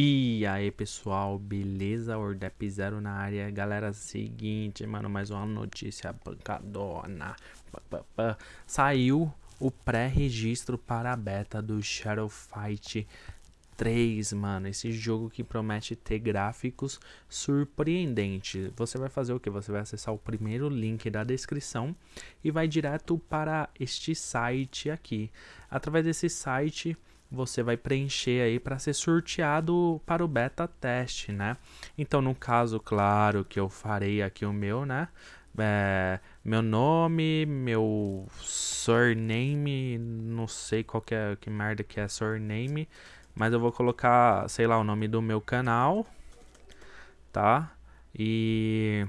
E aí pessoal, beleza? Ordep Zero na área, galera, seguinte, mano, mais uma notícia pancadona Saiu o pré-registro para a beta do Shadow Fight 3, mano, esse jogo que promete ter gráficos surpreendentes. Você vai fazer o que? Você vai acessar o primeiro link da descrição e vai direto para este site aqui. Através desse site você vai preencher aí para ser sorteado para o beta teste, né? Então, no caso, claro que eu farei aqui o meu, né? É, meu nome, meu surname, não sei qual que, é, que merda que é surname, mas eu vou colocar, sei lá, o nome do meu canal, tá? E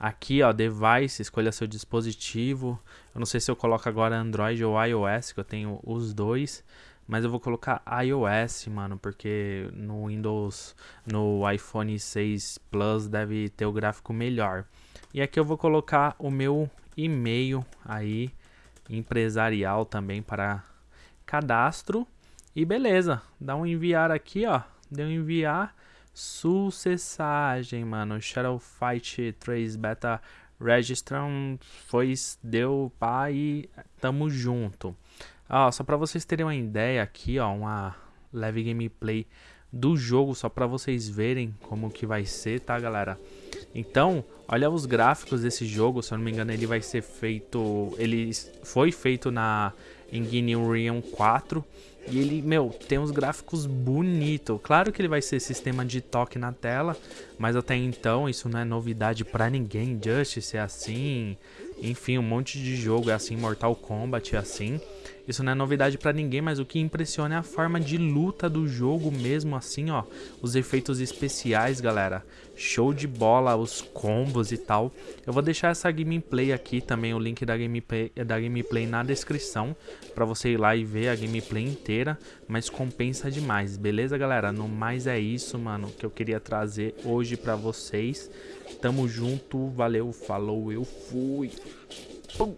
Aqui, ó, device, escolha seu dispositivo. Eu não sei se eu coloco agora Android ou iOS, que eu tenho os dois. Mas eu vou colocar iOS, mano, porque no Windows, no iPhone 6 Plus deve ter o gráfico melhor. E aqui eu vou colocar o meu e-mail aí, empresarial também para cadastro. E beleza, dá um enviar aqui, ó, deu um enviar. Sucessagem, mano. Shadow Fight 3 Beta Registration foi, deu pá e tamo junto. Ó, só pra vocês terem uma ideia aqui, ó, uma leve gameplay do jogo, só pra vocês verem como que vai ser, tá, galera? Então, olha os gráficos desse jogo, se eu não me engano ele vai ser feito, ele foi feito na Engine Unreal 4 e ele, meu, tem uns gráficos bonitos. Claro que ele vai ser sistema de toque na tela, mas até então isso não é novidade pra ninguém. Justice é assim, enfim, um monte de jogo é assim, Mortal Kombat é assim. Isso não é novidade pra ninguém, mas o que impressiona é a forma de luta do jogo mesmo assim, ó. Os efeitos especiais, galera. Show de bola, os combos e tal. Eu vou deixar essa gameplay aqui também, o link da gameplay, da gameplay na descrição. Pra você ir lá e ver a gameplay inteira. Mas compensa demais, beleza, galera? No mais é isso, mano, que eu queria trazer hoje pra vocês. Tamo junto, valeu, falou, eu fui. Pum.